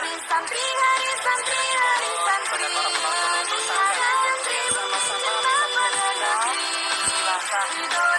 Hari santri, hari santri, hari santri. Hari.